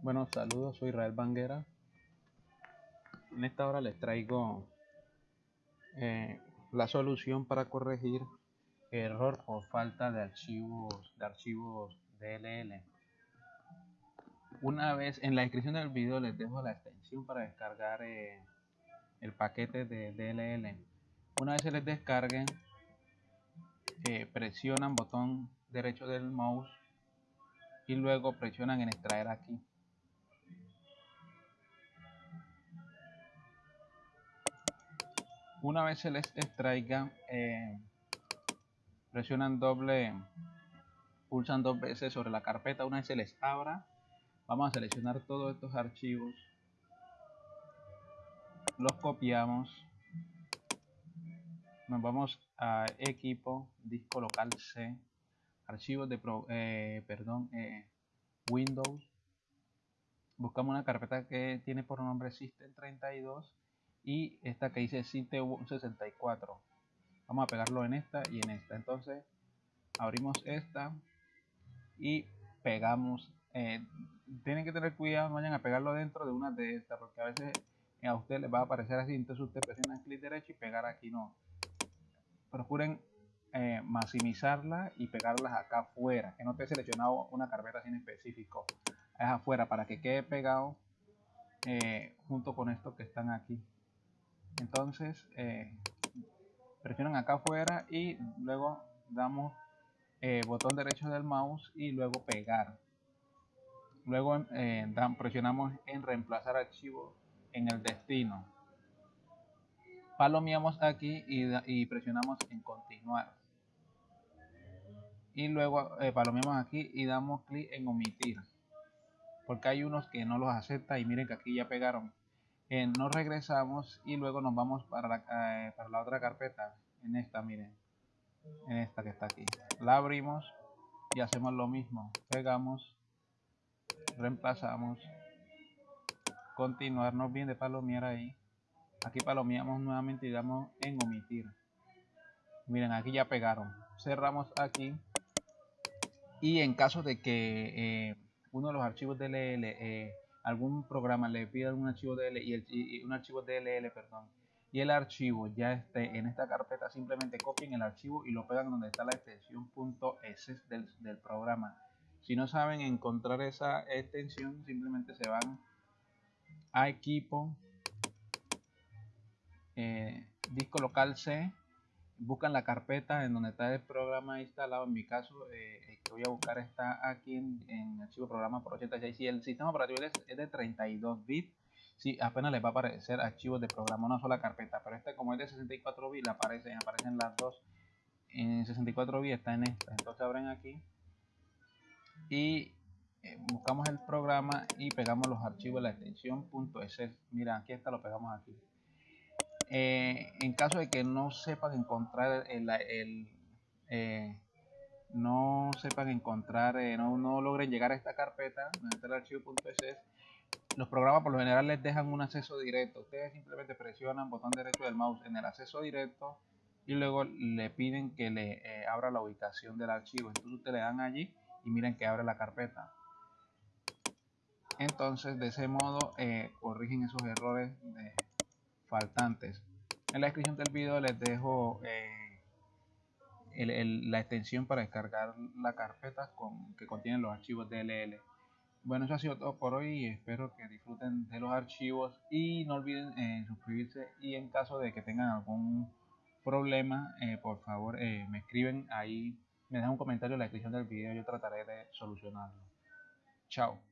Bueno, saludos, soy Israel Banguera. En esta hora les traigo eh, la solución para corregir error o falta de archivos de archivos DLL. Una vez en la descripción del video les dejo la extensión para descargar eh, el paquete de DLL. Una vez se les descarguen, eh, presionan botón derecho del mouse y luego presionan en extraer aquí. Una vez se les extraiga, eh, presionan doble, pulsan dos veces sobre la carpeta. Una vez se les abra, vamos a seleccionar todos estos archivos, los copiamos, nos vamos a equipo, disco local C, archivos de, eh, perdón, eh, Windows. Buscamos una carpeta que tiene por nombre System32 y esta que dice Cite 64 vamos a pegarlo en esta y en esta. Entonces abrimos esta y pegamos eh, tienen que tener cuidado no vayan a pegarlo dentro de una de estas porque a veces a usted les va a aparecer así entonces usted presiona clic derecho y pegar aquí no. Procuren eh, maximizarla y pegarlas acá afuera que no esté seleccionado una carpeta sin específico. Es afuera para que quede pegado eh, junto con estos que están aquí entonces eh, presionan acá afuera y luego damos eh, botón derecho del mouse y luego pegar. Luego eh, presionamos en reemplazar archivo en el destino. Palomeamos aquí y, presionamos en continuar. Y luego palomeamos aquí y damos clic en omitir porque hay unos que no los acepta y miren que aquí ya pegaron eh, nos regresamos y luego nos vamos para la, eh, para la otra carpeta. En esta miren. En esta que está aquí. La abrimos y hacemos lo mismo. Pegamos reemplazamos. Continuarnos bien de palomear ahí. Aquí palomeamos nuevamente y damos en omitir. Miren aquí ya pegaron. Cerramos aquí. Y en caso de que eh, uno de los archivos DLL eh, algún programa le pide un archivo DLL y, el, un archivo DLL, perdón, y el archivo ya esté en esta carpeta, simplemente copien el archivo y lo pegan donde está la extensión .s del, del programa. Si no saben encontrar esa extensión, simplemente se van a equipo, eh, disco local C, buscan la carpeta en donde está el programa instalado. En mi caso, eh, el que voy a buscar está aquí en, archivo programa por 86. Si el sistema operativo es, de 32 bits, sí, apenas les va a aparecer archivos de programa, una sola carpeta. Pero este, como es de 64 bits, aparecen, aparecen las dos. En 64 bits está en esta. Entonces abren aquí y eh, buscamos el programa y pegamos los archivos de la extensión .ss. Mira, aquí está, lo pegamos aquí. Eh, en caso de que no sepan encontrar el, eh, no sepan encontrar, eh, no, logren llegar a esta carpeta, donde está el archivo.ss, los programas por lo general les dejan un acceso directo. Ustedes simplemente presionan botón derecho del mouse en el acceso directo y luego le piden que le abra la ubicación del archivo. Entonces ustedes le dan allí y miren que abre la carpeta. Entonces de ese modo corrigen esos errores de, faltantes. En la descripción del video les dejo eh, la extensión para descargar la carpeta con, que contiene los archivos DLL. Bueno, eso ha sido todo por hoy. Espero que disfruten de los archivos y no olviden eh, suscribirse. Y en caso de que tengan algún problema, eh, por favor me escriben ahí, me dejan un comentario en la descripción del video. Yo trataré de solucionarlo. Chao.